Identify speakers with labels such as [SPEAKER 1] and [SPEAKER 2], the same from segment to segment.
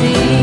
[SPEAKER 1] see.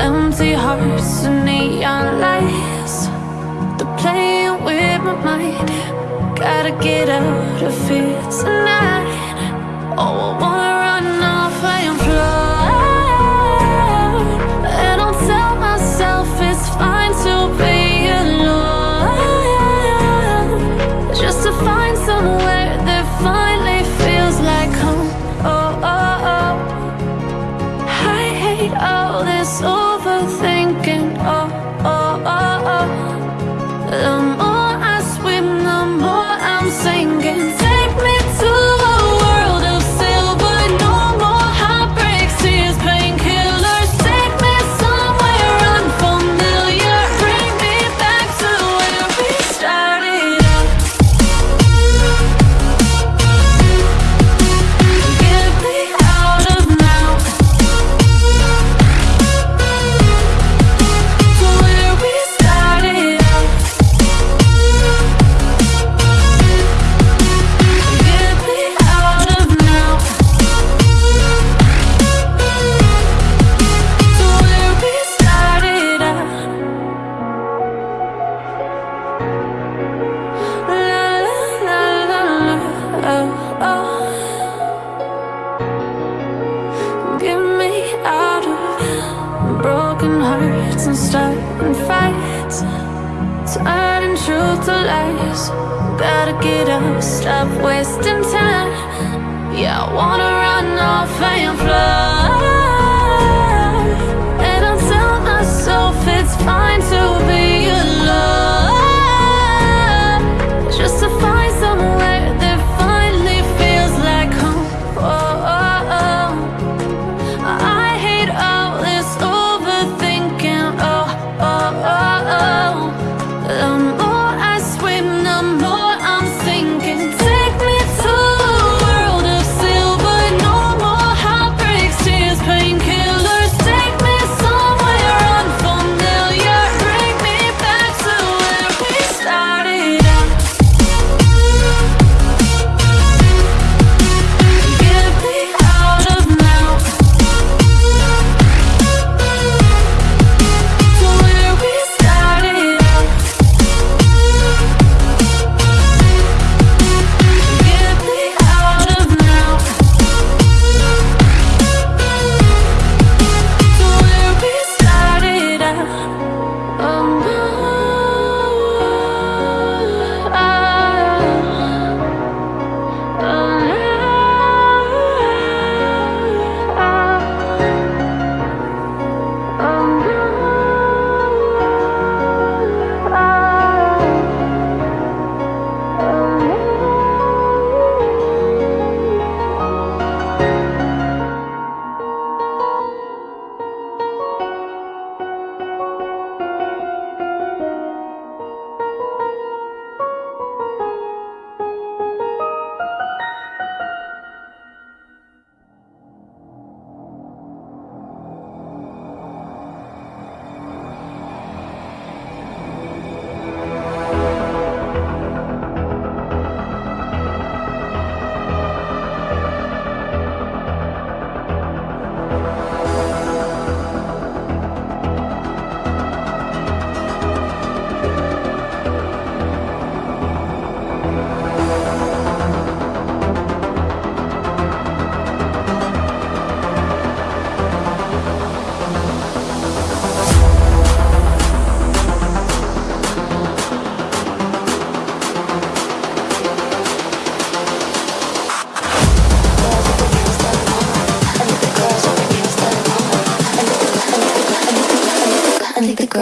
[SPEAKER 1] Empty hearts and neon lights. They're playing with my mind. Gotta get out of here tonight. Oh, I wanna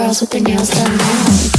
[SPEAKER 1] girls with their nails done now.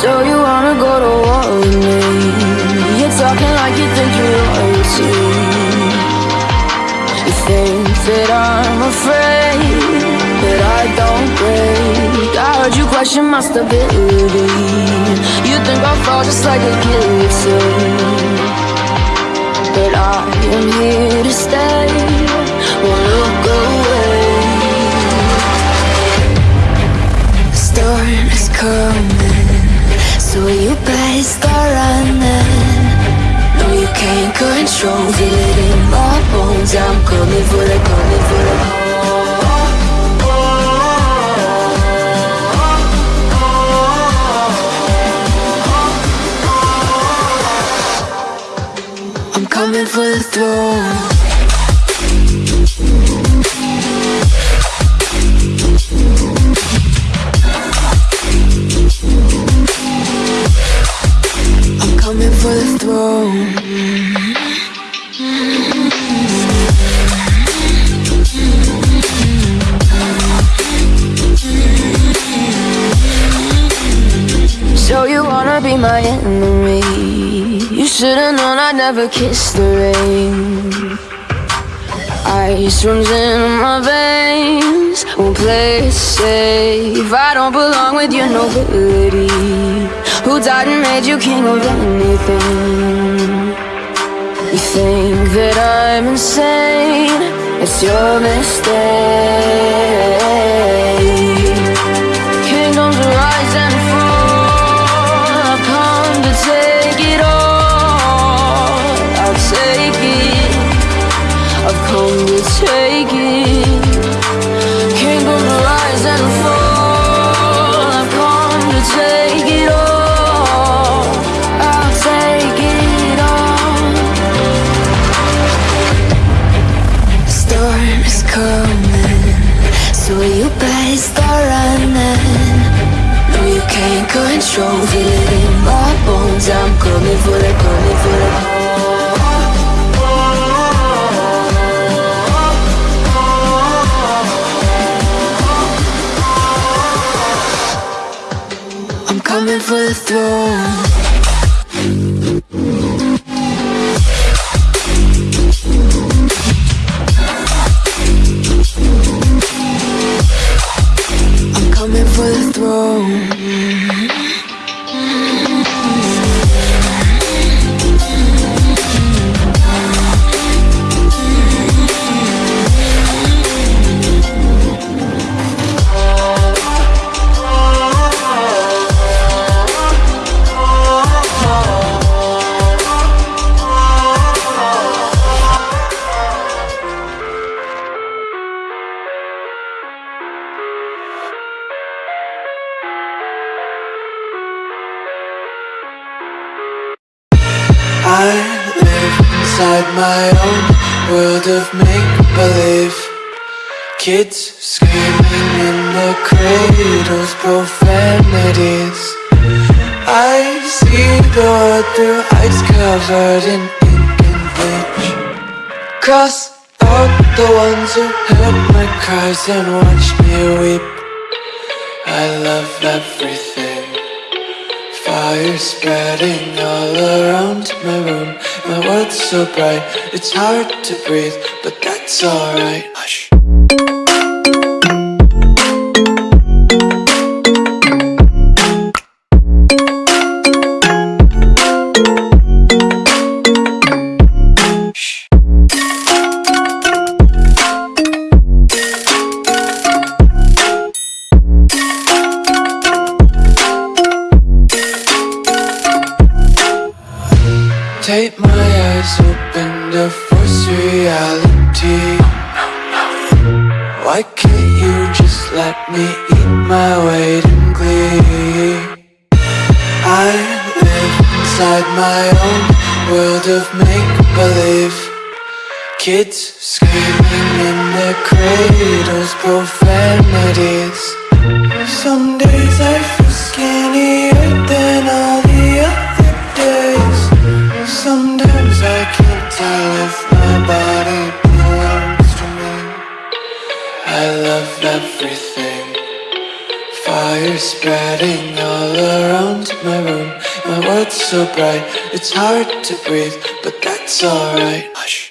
[SPEAKER 2] So you wanna go to war with me? You're talking like you think you're royalty. You think that I'm afraid, but I don't break. I heard you question my stability. You think I'll fall just like a guillotine. But I am here to stay. Won't look away. Storm is coming, so you better start running. No, you can't control, feel it in my bones. I'm coming for the, coming for the. I'm coming for the throne. Never kissed the rain. Ice runs in my veins, won't play it safe. I don't belong with your nobility. Who died and made you king of anything? You think that I'm insane? It's your mistake. Control, feel it in my bones. I'm coming for the, coming for the. I'm coming for the throne.
[SPEAKER 3] of make-believe. Kids screaming in the cradles, profanities. I see the world through ice covered in ink and bleach. Cross out the ones who heard my cries and watched me weep. I love everything fire spreading all around my room. My world's so bright, it's hard to breathe, but that's alright. Hush. so bright. It's hard to breathe, but that's alright. Hush.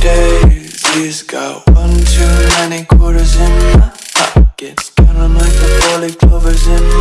[SPEAKER 3] days He's got one too many quarters in my pockets, kinda like the four-leaf clovers in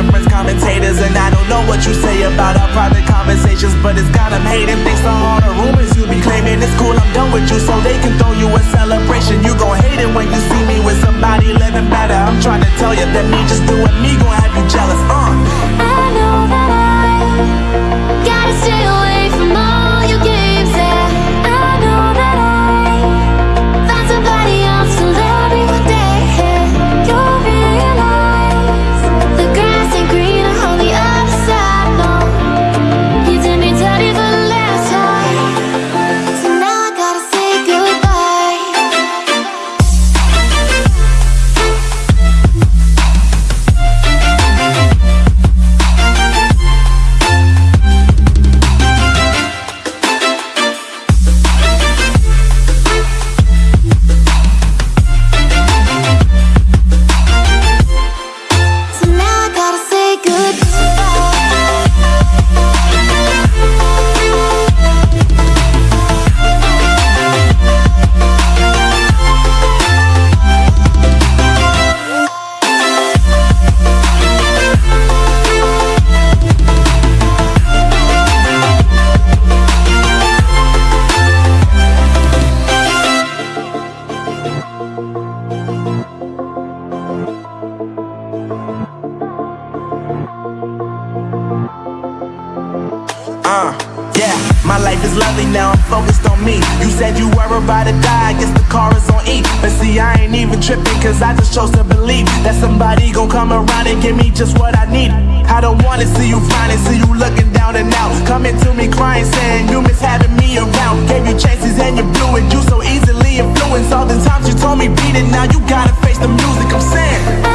[SPEAKER 4] difference, commentators And I don't know what you say about our private conversations But it's got them hating. Thanks to all the rumors you be claiming. It's cool, I'm done with you so they can throw you a celebration. You gon' hate it when you see me with somebody living better. I'm trying to tell you that me just doing me gon' have you jealous. Uh. Cause I just chose to believe that somebody gon' come around and give me just what I need. I don't wanna see you finally see you looking down and out. Coming to me crying, saying you miss having me around. Gave you chances and you blew it. You so easily influenced. All the times you told me beat it, now you gotta face the music I'm saying.